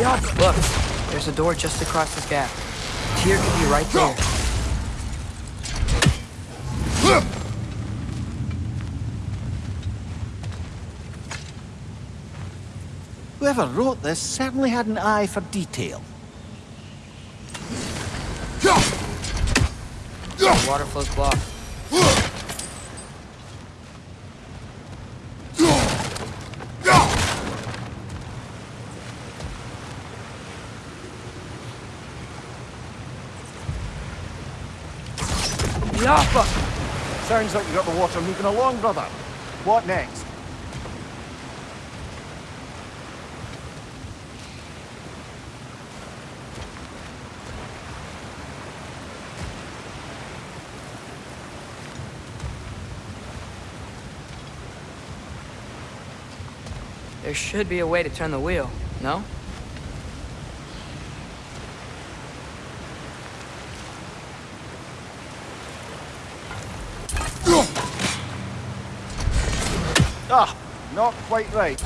Yup! Look, there's a door just across this gap. Tyr could be right there. Whoever wrote this certainly had an eye for detail. The water flow's blocked. Yappa! Sounds like you got the water moving along, brother. What next? There should be a way to turn the wheel, no? Not quite right.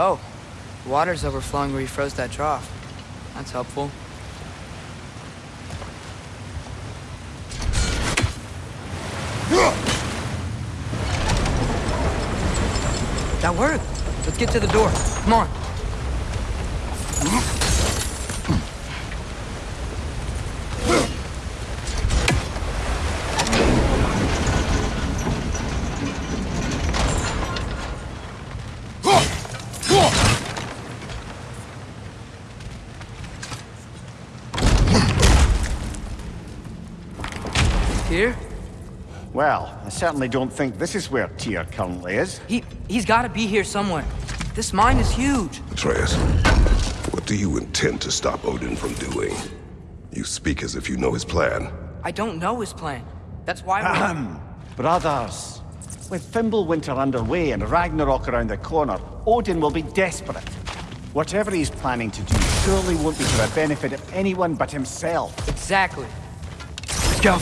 Oh, water's overflowing where you froze that trough. That's helpful. That worked. Let's get to the door. Come on. Here? Well, I certainly don't think this is where Tyr currently is. He, he's got to be here somewhere. This mine is huge. Atreus, what do you intend to stop Odin from doing? You speak as if you know his plan. I don't know his plan. That's why we're... Ahem. Brothers, with Fimbulwinter underway and Ragnarok around the corner, Odin will be desperate. Whatever he's planning to do surely won't be to the benefit of anyone but himself. Exactly. Let's go.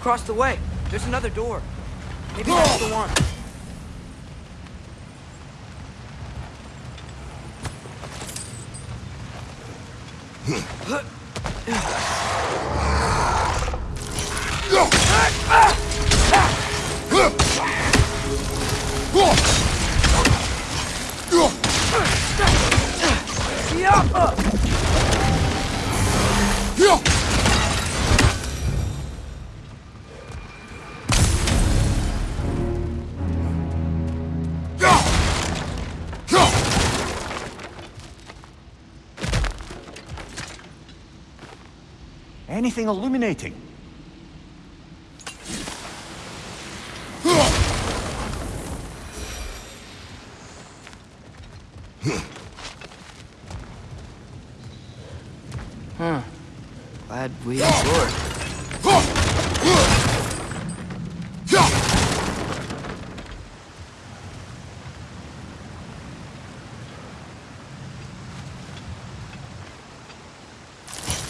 Across the way. There's another door. Maybe that's the one. Anything illuminating? Huh. Glad we explored.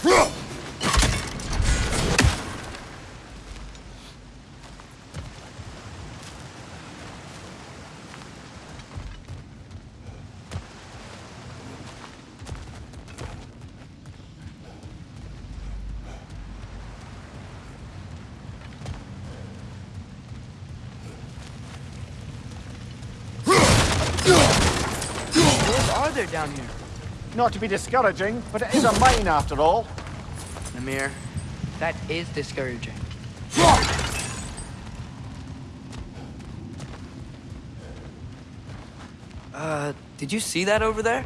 What weather down here. Not to be discouraging, but it is a mine after all. Mimir, that is discouraging. Uh, did you see that over there?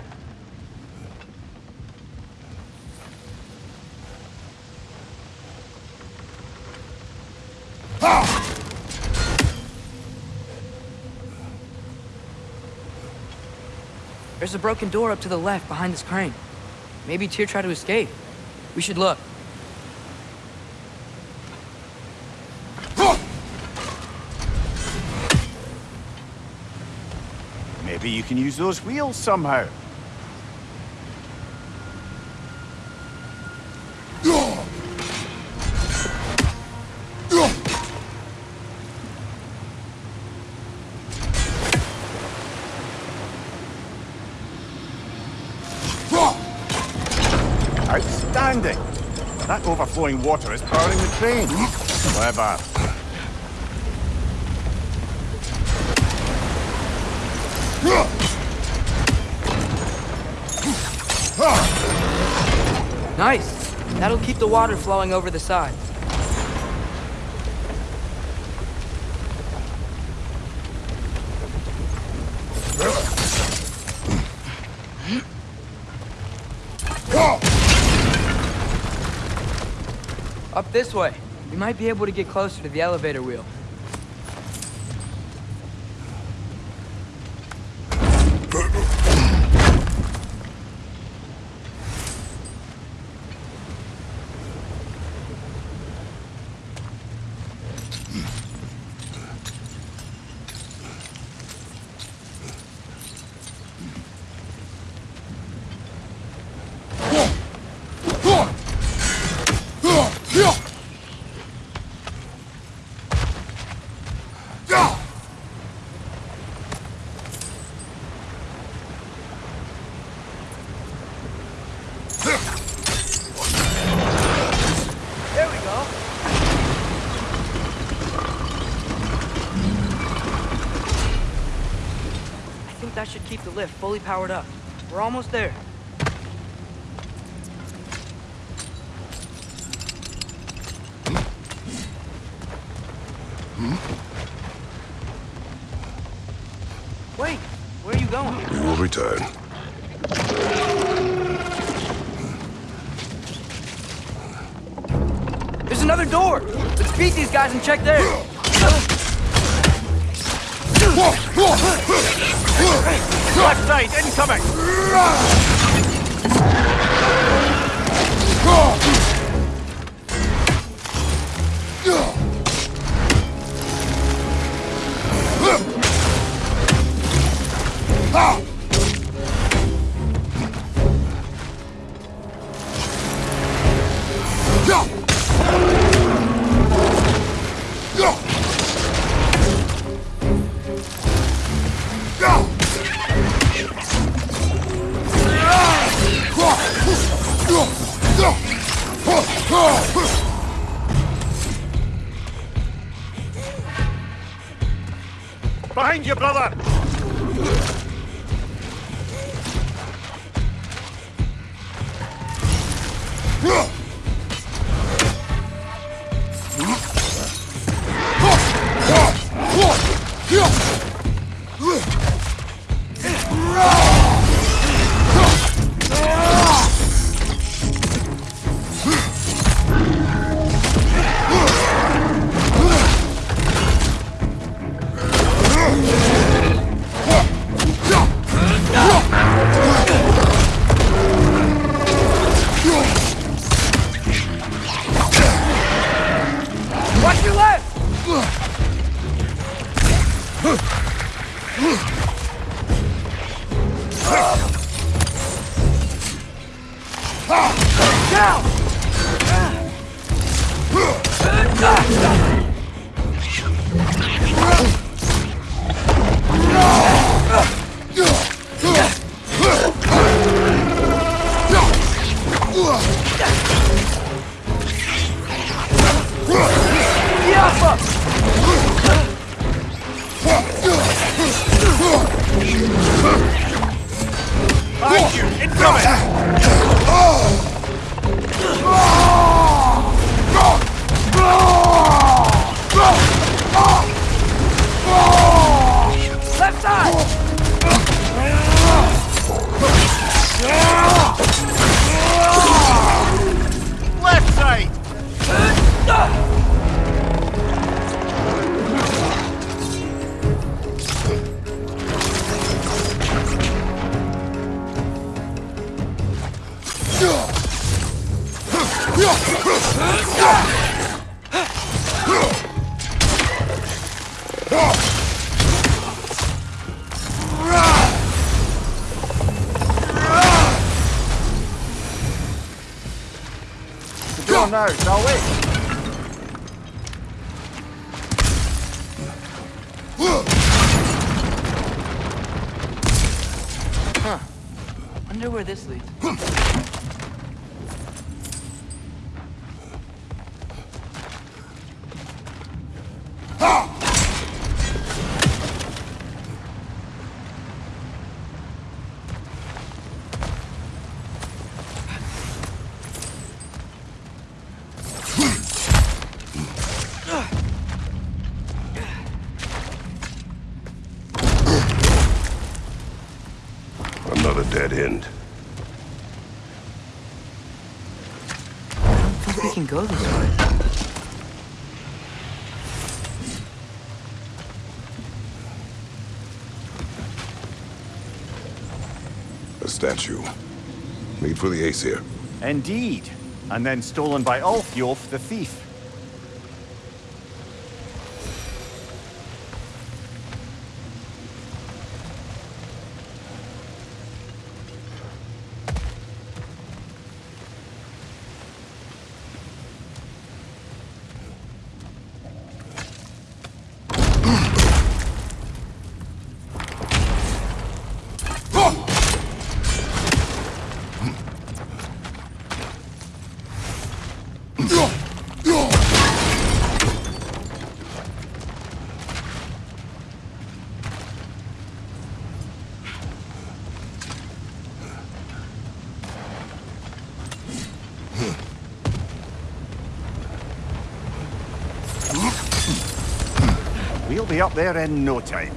There's a broken door up to the left behind this crane. Maybe Tyr tried to escape. We should look. Maybe you can use those wheels somehow. Outstanding! That overflowing water is powering the train. Clever. Nice. That'll keep the water flowing over the side. Up this way. We might be able to get closer to the elevator wheel. There we go. I think that should keep the lift fully powered up. We're almost there. Wait, where are you going? We will return. There's another door! Let's beat these guys and check there! Left side, incoming! The door now, shall we? Wonder where this leads. Dead end. I think we can go this way. A statue. Made for the Aesir. Indeed. And then stolen by Ulfjolf the thief. Be up there in no time.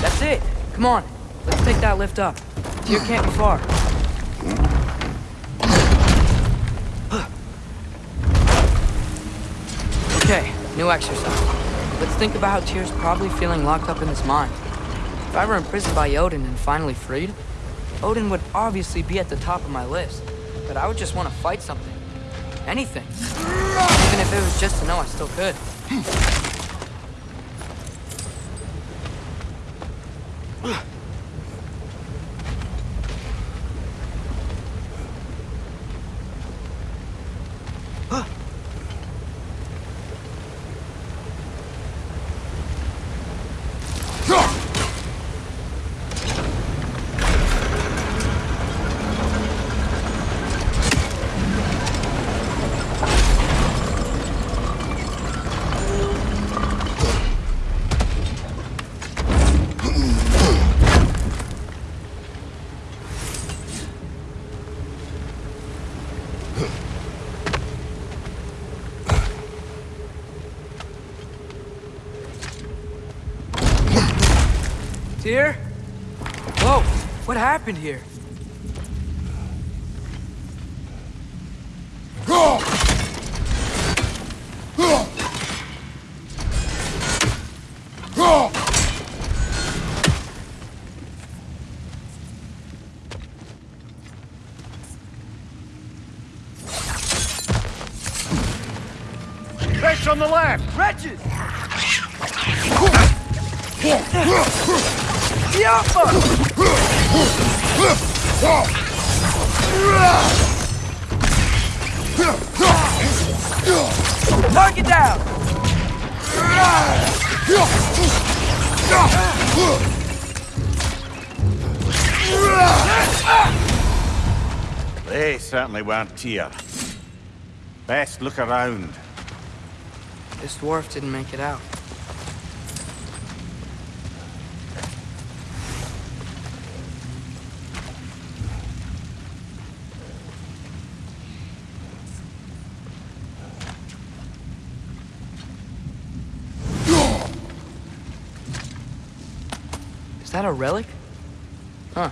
That's it. Come on. Let's take that lift up. Tyr can't be far. Okay, new exercise. Let's think about how Tyr's probably feeling locked up in his mind. If I were imprisoned by Odin and finally freed, Odin would obviously be at the top of my list. But I would just want to fight something. Anything. Even if it was just to know I still could. Tyr? Whoa, what happened here? On the left! Wretches! Yapma! Target down! They certainly weren't here. Best look around. This dwarf didn't make it out. Is that a relic? Huh.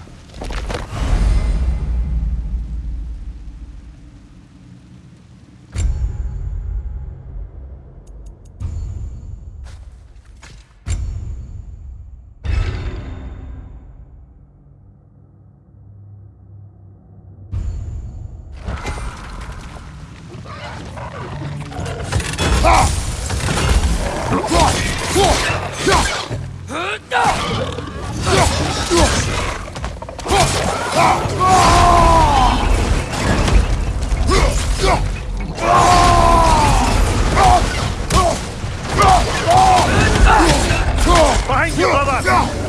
Behind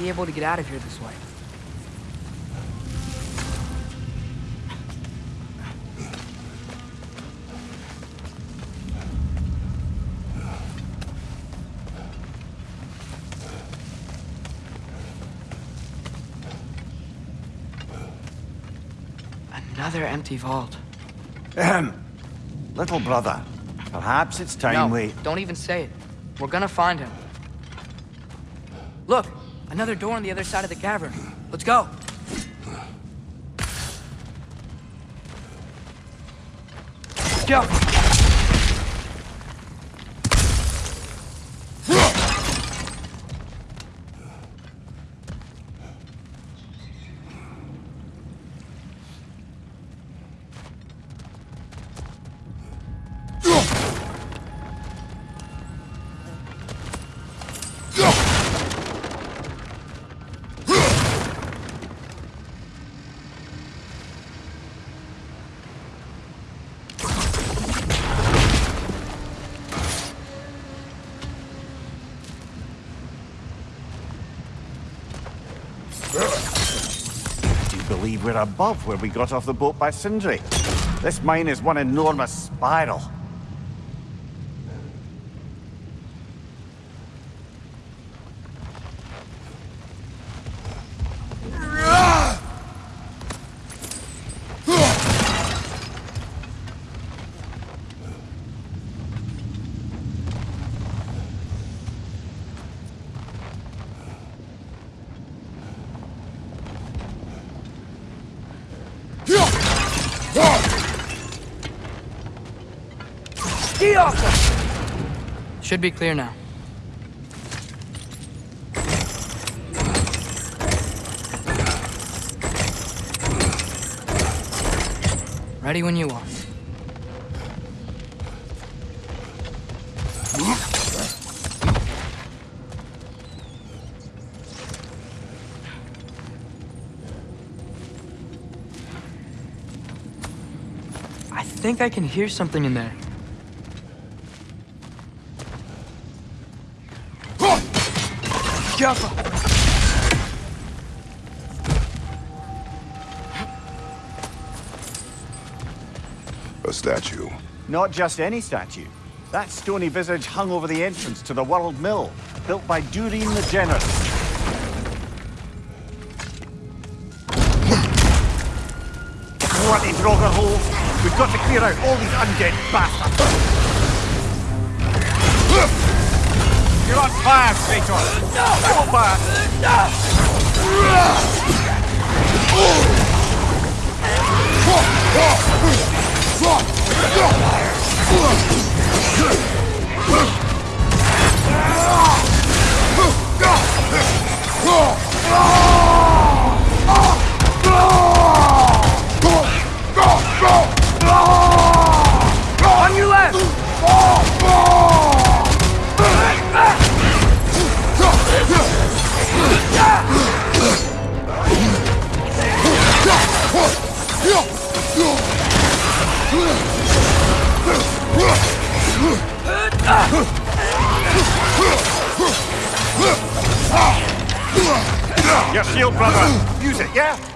be able to get out of here this way. Another empty vault. Ahem. Little brother, perhaps it's time no, we... don't even say it. We're gonna find him. Look, another door on the other side of the cavern. Let's go. Go. We're above where we got off the boat by Sindri? This mine is one enormous spiral. Ski off! Should be clear now. Ready when you are. I think I can hear something in there. Careful! A statue. Not just any statue. That stony visage hung over the entrance to the World Mill, built by Durin the Generous. Bloody Draugr holes! We've got to clear out all these undead bastards! You're on fire, Kratos! No! You're on fire! No! Go! Go! Shield, brother! Use it, yeah?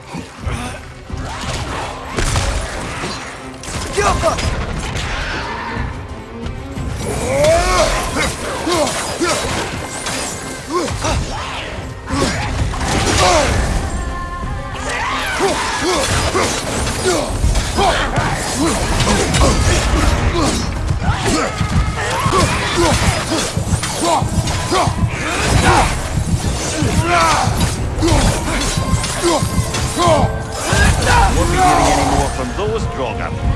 From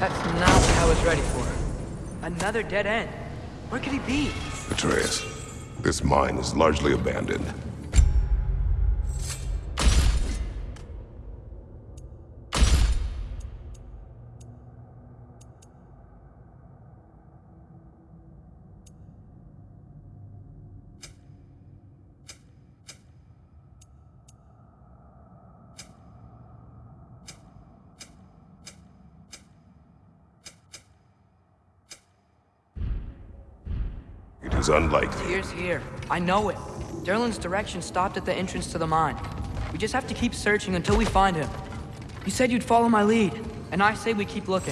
That's not what I was ready for. Another dead end. Where could he be? Atreus, this mine is largely abandoned. Is unlikely. Here. I know it. Derlin's direction stopped at the entrance to the mine. We just have to keep searching until we find him. You said you'd follow my lead, and I say we keep looking.